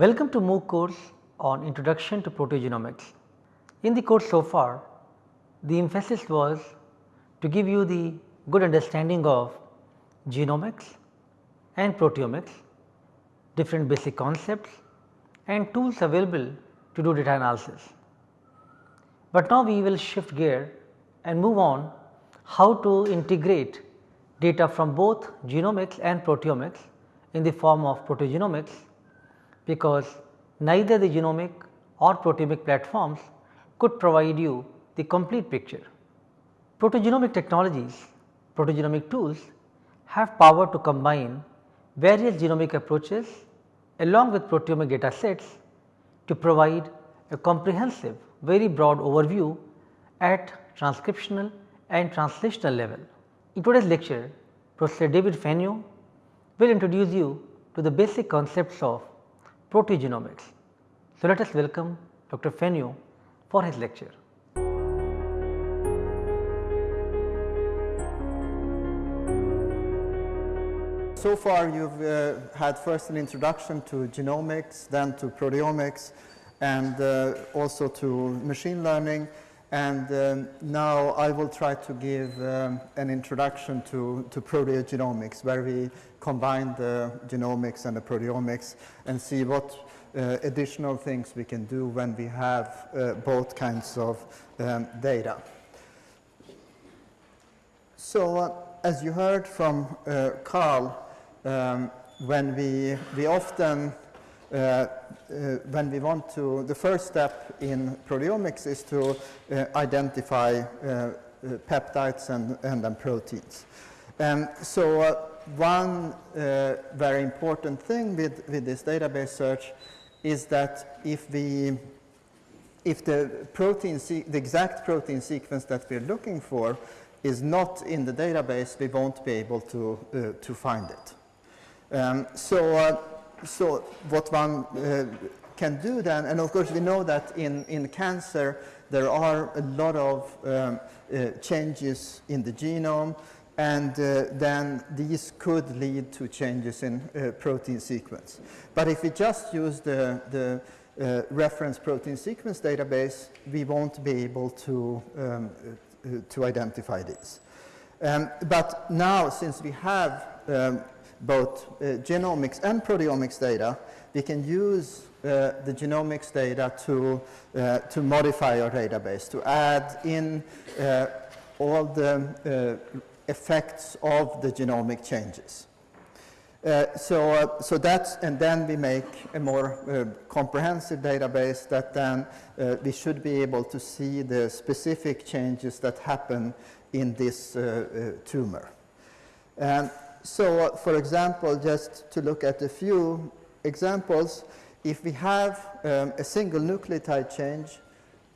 Welcome to MOOC course on Introduction to Proteogenomics. In the course so far, the emphasis was to give you the good understanding of genomics and proteomics, different basic concepts and tools available to do data analysis. But now we will shift gear and move on how to integrate data from both genomics and proteomics in the form of proteogenomics because neither the genomic or proteomic platforms could provide you the complete picture. Proteogenomic technologies, proteogenomic tools have power to combine various genomic approaches along with proteomic data sets to provide a comprehensive very broad overview at transcriptional and translational level. In today's lecture, Professor David Fenyö will introduce you to the basic concepts of proteogenomics. So, let us welcome Dr. Fenyö for his lecture. So far you have uh, had first an introduction to genomics, then to proteomics and uh, also to machine learning and um, now I will try to give um, an introduction to, to proteogenomics where we combine the genomics and the proteomics and see what uh, additional things we can do when we have uh, both kinds of um, data. So uh, as you heard from uh, Carl, um, when we, we often when we want to, the first step in proteomics is to uh, identify peptides and, and then proteins. And so one very important thing with, with this database search is that if we if the protein, the exact protein sequence that we're looking for is not in the database, we won't be able to, uh, to find it. Um, so uh, so what one uh, can do then, and of course we know that in, in cancer there are a lot of um, uh, changes in the genome and uh, then these could lead to changes in uh, protein sequence. But if we just use the, the uh, reference protein sequence database, we won't be able to, um, uh, to identify these. Um, but now since we have um, both uh, genomics and proteomics data, we can use uh, the genomics data to, uh, to modify our database, to add in uh, all the uh, effects of the genomic changes. Uh, so, so that's, and then we make a more comprehensive database that then we should be able to see the specific changes that happen in this tumor. And so, uh, for example, just to look at a few examples, if we have um, a single nucleotide change,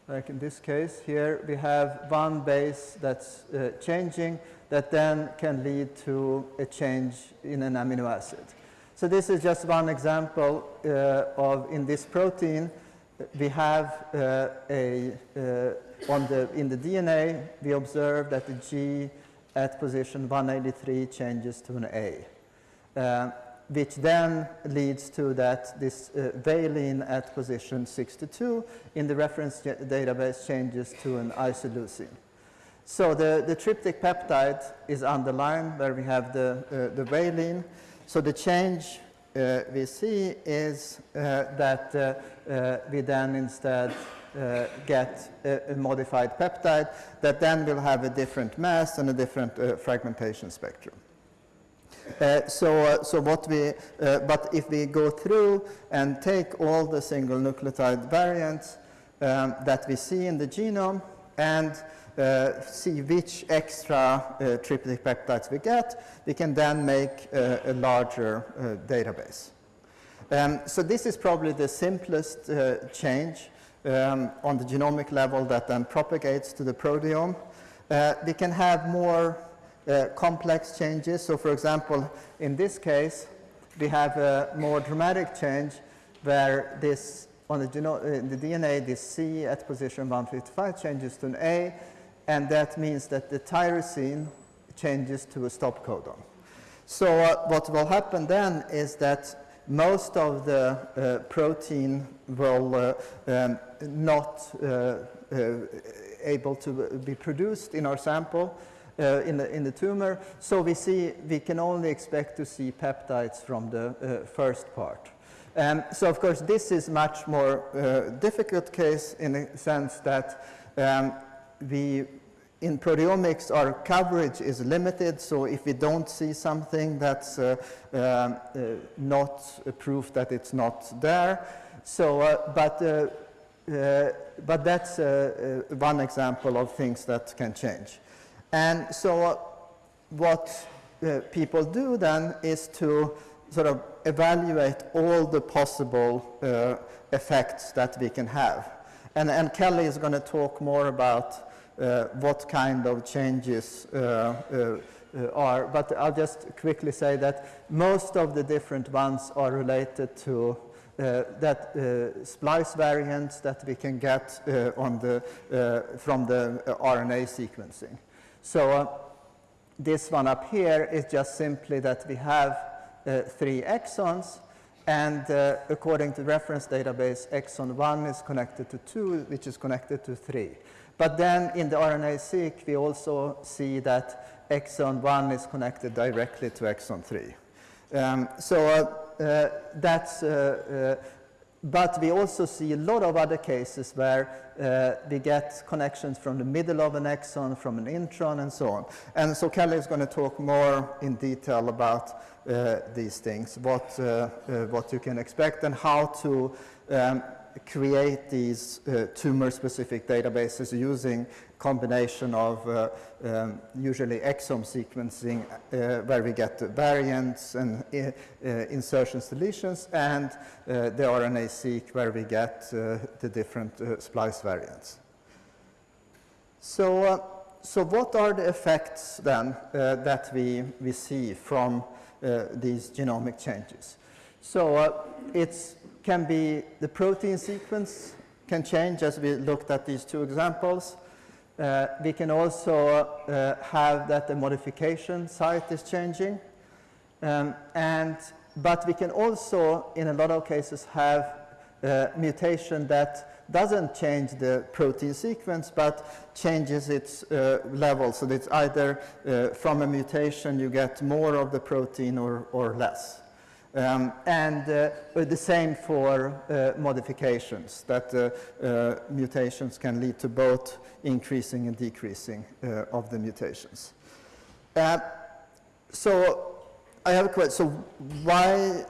like in this case here, we have one base that's uh, changing that then can lead to a change in an amino acid. So this is just one example uh, of in this protein we have uh, a uh, on the in the DNA we observe that the G at position 183 changes to an A, uh, which then leads to that this uh, valine at position 62 in the reference database changes to an isoleucine. So the, the tryptic peptide is underlined where we have the, uh, the valine. So the change uh, we see is uh, that uh, we then instead uh, get a, a, modified peptide that then will have a different mass and a different uh, fragmentation spectrum. Uh, so, uh, so what we, uh, but if we go through and take all the single nucleotide variants um, that we see in the genome and uh, see which extra uh, tryptic peptides we get, we can then make uh, a larger database. Um, so this is probably the simplest change um, on the genomic level that then propagates to the proteome. Uh, we can have more uh, complex changes. So for example, in this case, we have a more dramatic change where this on the, uh, the DNA, this C at position 155 changes to an A, and that means that the tyrosine changes to a stop codon. So uh, what will happen then is that most of the uh, protein will uh, um, not uh, uh, able to be produced in our sample uh, in, the, in the tumor. So we see we can only expect to see peptides from the first part. Um, so of course this is much more difficult case in the sense that um, we in proteomics our coverage is limited so if we don't see something that's uh, uh, not proof that it's not there so uh, but uh, but that's one example of things that can change and so what people do then is to sort of evaluate all the possible uh, effects that we can have. And, and Kelly is going to talk more about what kind of changes uh, uh, uh, are, but I'll just quickly say that most of the different ones are related to uh, that uh, splice variants that we can get uh, on the, uh, from the uh, RNA sequencing. So uh, this one up here is just simply that we have uh, three exons and uh, according to reference database exon 1 is connected to 2 which is connected to 3. But then in the RNA-seq we also see that exon 1 is connected directly to exon 3. Um, so uh, uh, that's uh, uh, but we also see a lot of other cases where uh, we get connections from the middle of an exon, from an intron, and so on. And so Kelly is going to talk more in detail about uh, these things, what, what you can expect, and how to um, create these uh, tumor-specific databases using combination of uh, um, usually exome sequencing uh, where we get the variants and uh, uh, insertions deletions and uh, the RNA-seq where we get the different splice variants. So, so what are the effects then that we, we see from these genomic changes? So it's can be the protein sequence can change as we looked at these two examples. Uh, we can also uh, have that the modification site is changing. Um, and, but we can also, in a lot of cases, have uh, mutation that doesn't change the protein sequence, but changes its uh, level. So it's either uh, from a mutation you get more of the protein or, or less. Um, and uh, the same for uh, modifications, that uh, uh, mutations can lead to both increasing and decreasing uh, of the mutations. Uh, so I have a question. So why,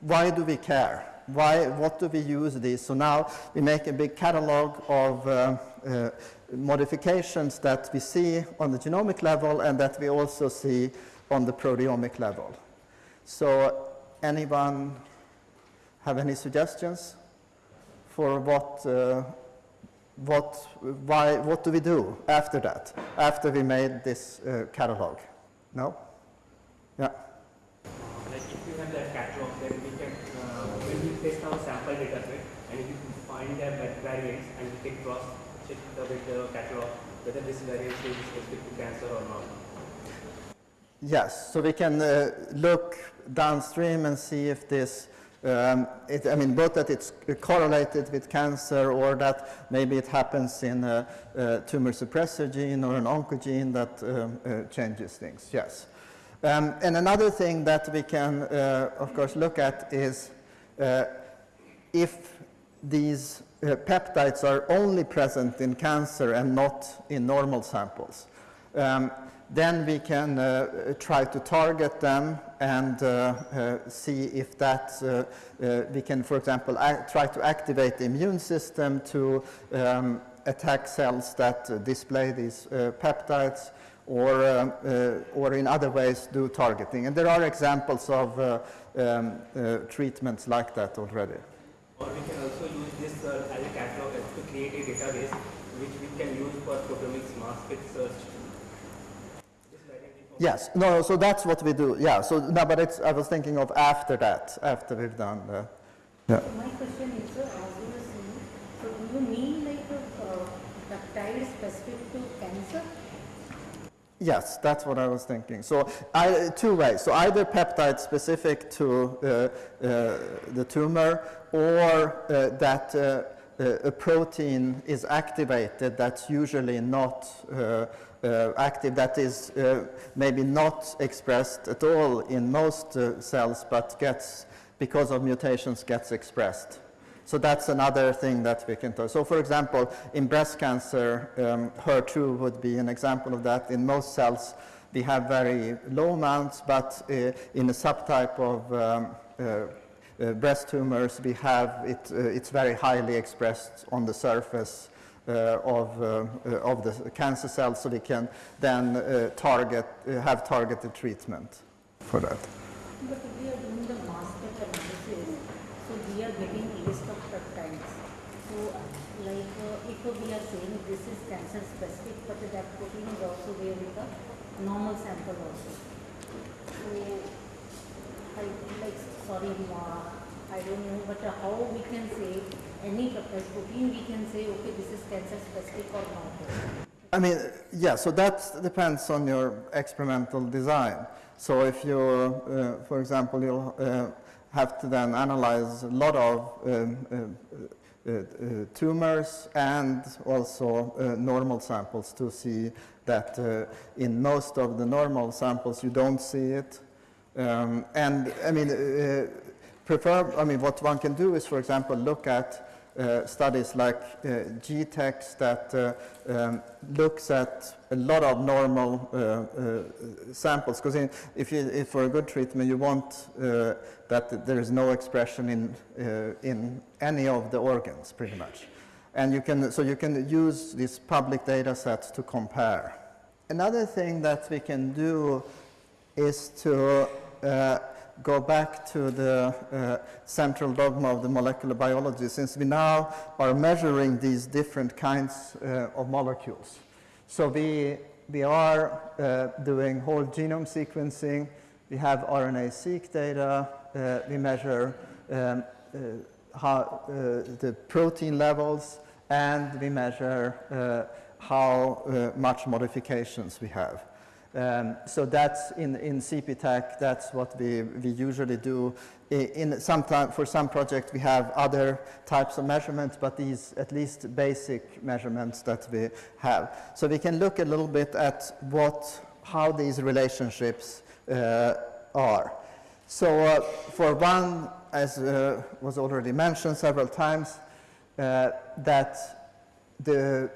why do we care? Why, what do we use these? So now we make a big catalog of modifications that we see on the genomic level and that we also see on the proteomic level. So anyone have any suggestions for what, uh, what, why, what do we do after that, after we made this uh, catalog? No? Yeah. Like if you have that catalog, then we can, uh, we test our sample data set, and if you find that variants, and we can cross check with the catalog whether this is specific to cancer or not. Yes, so we can uh, look downstream and see if this, um, it, I mean, both that it's correlated with cancer or that maybe it happens in a, a tumor suppressor gene or an oncogene that um, uh, changes things, yes. Um, and another thing that we can, uh, of course, look at is uh, if these uh, peptides are only present in cancer and not in normal samples. Um, then we can uh, try to target them and uh, uh, see if that uh, uh, we can, for example, try to activate the immune system to um, attack cells that display these uh, peptides or, or in other ways do targeting. And there are examples of um, treatments like that already. Or we can also use this as a catalog to create a database which we can use for proteomics mass spec search Yes, no, so that's what we do. Yeah, so no, but it's, I was thinking of after that, after we've done the. Yeah. My question is, sir, as you were saying, so do you mean like a uh, peptide specific to cancer? Yes, that's what I was thinking. So I, two ways. So either peptide specific to uh, uh, the tumor or uh, that uh, uh, a protein is activated that's usually not uh, uh, active, that is uh, maybe not expressed at all in most uh, cells, but gets, because of mutations, gets expressed. So that's another thing that we can do. So for example, in breast cancer, um, HER2 would be an example of that. In most cells, we have very low amounts, but uh, in a subtype of um, uh, uh, breast tumors, we have it, uh, it's very highly expressed on the surface uh, of, uh, uh, of the cancer cells, so we can then uh, target, uh, have targeted treatment for that. But we are doing the mass analysis, so we are getting list of peptides. So like uh, if we are saying this is cancer specific, but that protein is also there in the normal sample also. So I like, sorry, I don't know, but uh, how we can say any protein, we can say, okay, this is cancer specific or not. I mean, yeah, so that depends on your experimental design. So if you, uh, for example, you'll uh, have to then analyze a lot of um, uh, uh, uh, tumors and also uh, normal samples to see that in most of the normal samples you don't see it. Um, and I mean, prefer, I mean, what one can do is, for example, look at uh, studies like uh, GTEx that uh, um, looks at a lot of normal uh, uh, samples. Because if, you, if for a good treatment you want that there is no expression in, in any of the organs, pretty much. And you can, so you can use these public data sets to compare. Another thing that we can do is to go back to the uh, central dogma of the molecular biology, since we now are measuring these different kinds uh, of molecules. So we, we are uh, doing whole genome sequencing, we have RNA-seq data, uh, we measure um, uh, how, uh, the protein levels, and we measure how much modifications we have. Um, so that's in, in CPTAC, that's what we, we usually do. In some time, for some projects, we have other types of measurements, but these at least basic measurements that we have. So we can look a little bit at what, how these relationships uh, are. So uh, for one, as uh, was already mentioned several times, uh, that the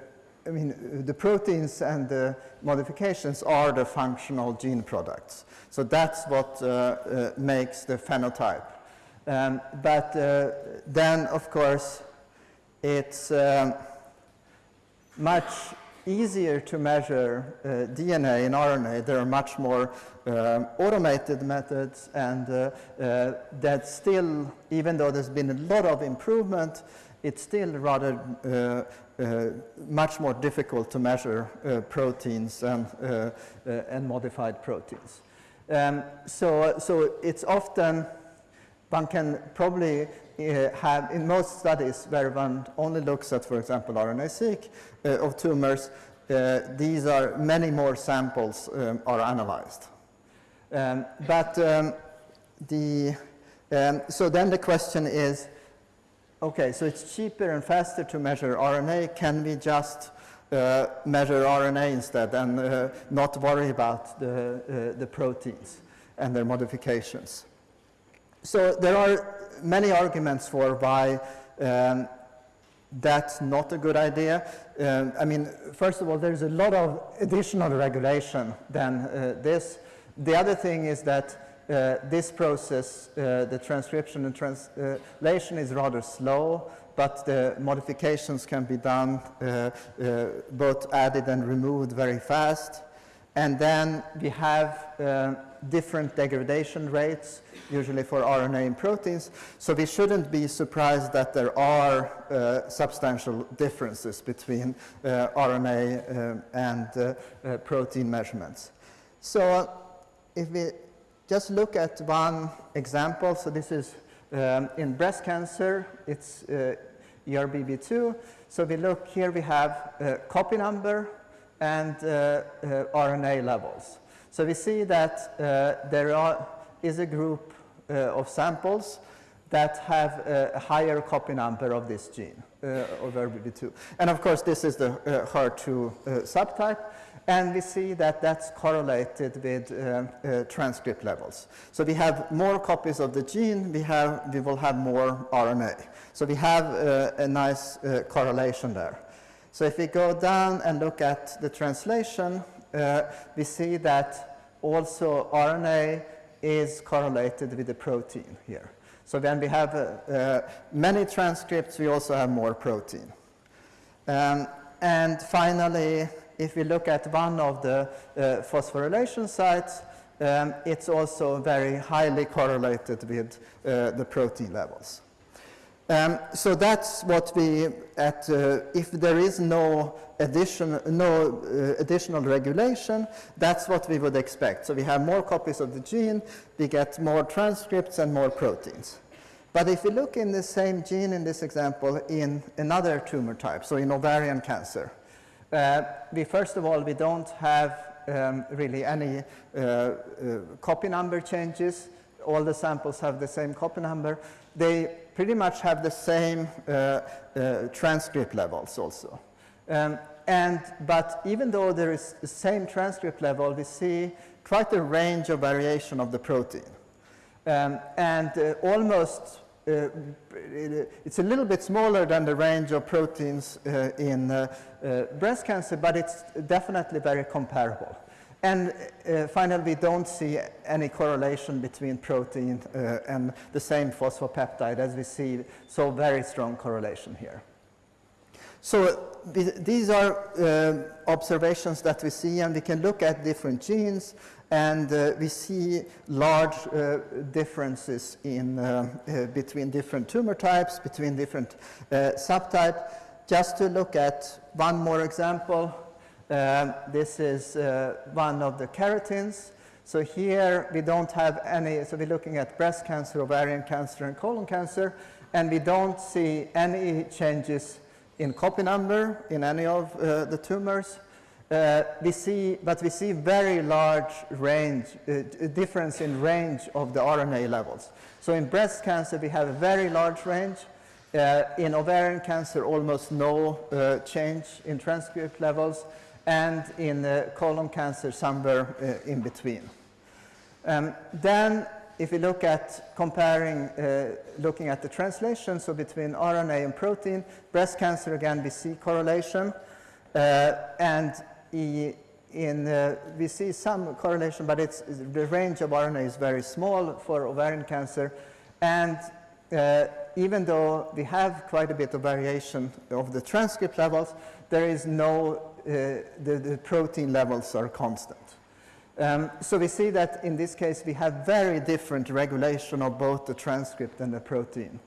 I mean, the proteins and the modifications are the functional gene products. So that's what uh, uh, makes the phenotype. Um, but uh, then, of course, it's um, much easier to measure uh, DNA and RNA. There are much more um, automated methods, and uh, uh, that still, even though there's been a lot of improvement, it's still rather much more difficult to measure uh, proteins and, uh, uh, and modified proteins. Um, so, so it's often, one can probably uh, have, in most studies where one only looks at, for example, RNA-seq of tumors, these are many more samples um, are analyzed. Um, but um, the, um, so then the question is, Okay, so it's cheaper and faster to measure RNA. Can we just uh, measure RNA instead and uh, not worry about the, uh, the proteins and their modifications? So there are many arguments for why um, that's not a good idea. Um, I mean, first of all, there's a lot of additional regulation than uh, this. The other thing is that this process, uh, the transcription and translation is rather slow, but the modifications can be done uh, uh both added and removed very fast. And then we have uh, different degradation rates, usually for RNA and proteins. So we shouldn't be surprised that there are uh, substantial differences between RNA and protein measurements. So if we just look at one example. So this is um, in breast cancer, it's uh, ERBB2. So we look here, we have a copy number and uh, uh, RNA levels. So we see that uh, there are, is a group uh, of samples that have a higher copy number of this gene, uh, of ERBB2. And of course, this is the uh, HER2 uh, subtype, and we see that that's correlated with uh, uh, transcript levels. So we have more copies of the gene, we, have, we will have more RNA. So we have uh, a nice uh, correlation there. So if we go down and look at the translation, uh, we see that also RNA is correlated with the protein here. So when we have uh, many transcripts, we also have more protein. Um, and finally, if we look at one of the uh, phosphorylation sites, um, it's also very highly correlated with uh, the protein levels. Um, so that's what we, at, uh, if there is no, addition, no uh, additional regulation, that's what we would expect. So we have more copies of the gene, we get more transcripts and more proteins. But if we look in the same gene in this example in another tumor type, so in ovarian cancer, uh, we first of all, we don't have um, really any uh, uh, copy number changes. All the samples have the same copy number. They pretty much have the same uh, transcript levels also. Um, and, but even though there is the same transcript level, we see quite a range of variation of the protein. Um, and uh, almost, uh, it's a little bit smaller than the range of proteins uh, in breast cancer, but it's definitely very comparable. And uh, finally, we don't see any correlation between protein uh, and the same phosphopeptide as we see so very strong correlation here. So th these are uh, observations that we see and we can look at different genes and uh, we see large uh, differences in, uh, uh, between different tumor types, between different uh, subtypes. Just to look at one more example, um, this is uh, one of the keratins. So here we don't have any, so we're looking at breast cancer, ovarian cancer, and colon cancer, and we don't see any changes in copy number in any of uh, the tumors. Uh, we see, but we see very large range, uh, difference in range of the RNA levels. So in breast cancer, we have a very large range. Uh, in ovarian cancer, almost no uh, change in transcript levels and in uh, colon cancer somewhere uh, in between. Um, then if we look at comparing, uh, looking at the translation, so between RNA and protein, breast cancer again we see correlation uh, and in, uh, we see some correlation but it's, the range of RNA is very small for ovarian cancer and uh, even though we have quite a bit of variation of the transcript levels, there is no uh, the, the, protein levels are constant. Um, so we see that in this case we have very different regulation of both the transcript and the protein.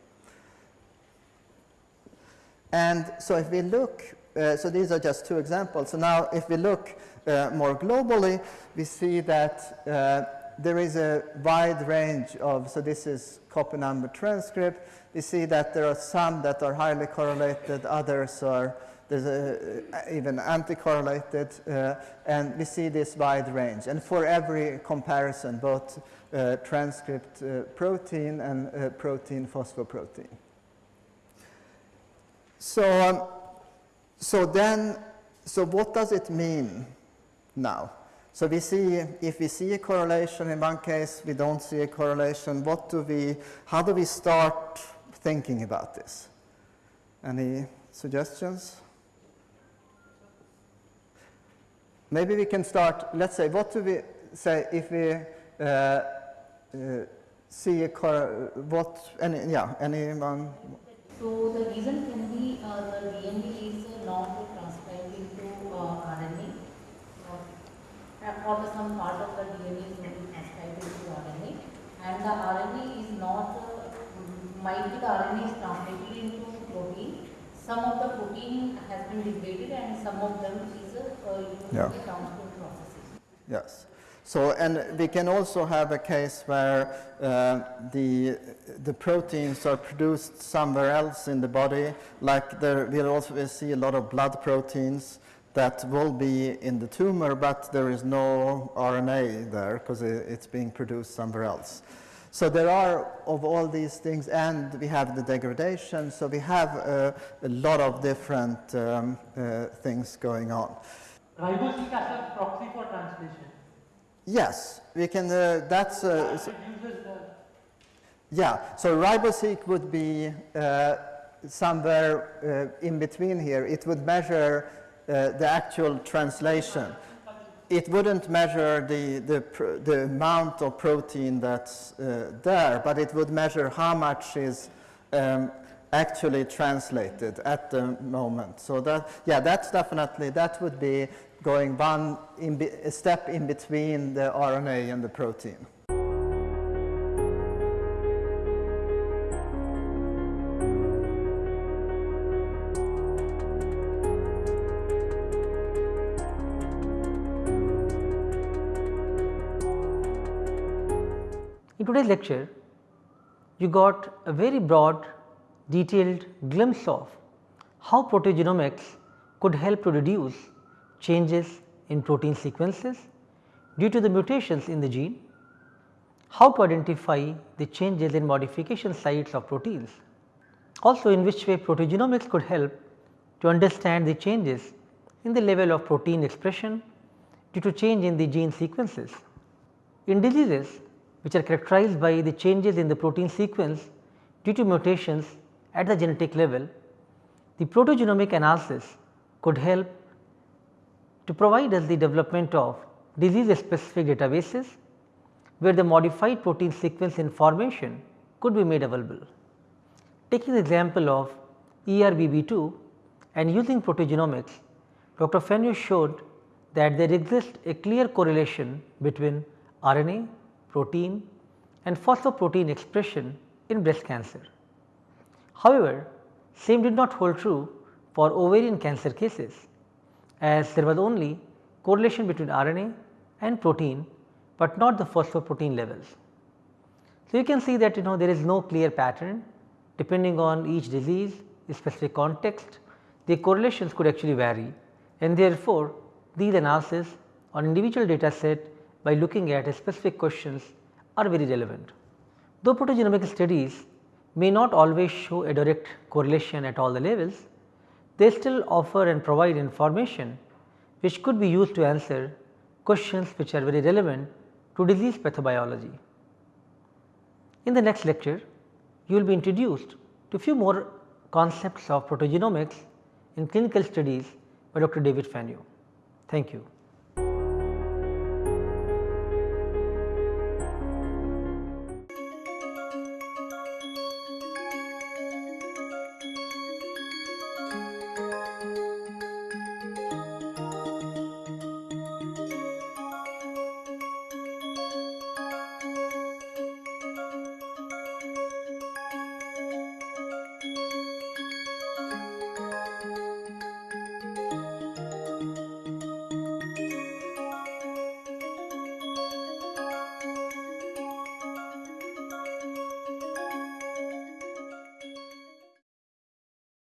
And so if we look, uh, so these are just two examples. So now if we look uh, more globally, we see that uh, there is a wide range of, so this is copy number transcript. We see that there are some that are highly correlated, others are there's a, even anti-correlated, uh, and we see this wide range. And for every comparison, both uh, transcript uh, protein and uh, protein phosphoprotein. So, um, so then, so what does it mean now? So we see, if we see a correlation in one case, we don't see a correlation, what do we, how do we start thinking about this? Any suggestions? Maybe we can start, let's say, what do we say if we uh, uh, see a, what, any, yeah, anyone? So the reason can be uh, the is not transcribed into uh, RNA uh, or some part of the DNA is not transcribed into RNA and the RNA is not, uh, might be the RNA is translated into protein. Some of the protein has been degraded and some of them is a. yeah. Yes. So, and we can also have a case where uh, the, the proteins are produced somewhere else in the body, like there, we'll also see a lot of blood proteins that will be in the tumor, but there is no RNA there because it's being produced somewhere else. So there are of all these things, and we have the degradation, so we have uh, a lot of different um, uh, things going on. RiboSeq as a proxy for translation. Yes, we can, uh, that's, uh, the yeah, so RiboSeq would be uh, somewhere uh, in between here. It would measure uh, the actual translation. It wouldn't measure the, the, the amount of protein that's uh, there, but it would measure how much is um, actually translated at the moment. So that, yeah, that's definitely, that would be going one in a step in between the RNA and the protein. Lecture, you got a very broad detailed glimpse of how proteogenomics could help to reduce changes in protein sequences due to the mutations in the gene, how to identify the changes in modification sites of proteins, also in which way proteogenomics could help to understand the changes in the level of protein expression due to change in the gene sequences. In diseases which are characterized by the changes in the protein sequence due to mutations at the genetic level, the proteogenomic analysis could help to provide us the development of disease specific databases where the modified protein sequence information could be made available. Taking the example of ERBB2 and using proteogenomics, Dr. Fenyö showed that there exists a clear correlation between RNA, protein and phosphoprotein expression in breast cancer. However, same did not hold true for ovarian cancer cases as there was only correlation between RNA and protein, but not the phosphoprotein levels. So, you can see that you know there is no clear pattern depending on each disease specific context the correlations could actually vary and therefore, these analysis on individual data set by looking at specific questions are very relevant. Though proteogenomic studies may not always show a direct correlation at all the levels, they still offer and provide information which could be used to answer questions which are very relevant to disease pathobiology. In the next lecture, you will be introduced to few more concepts of proteogenomics in clinical studies by Dr. David Fenyö. Thank you.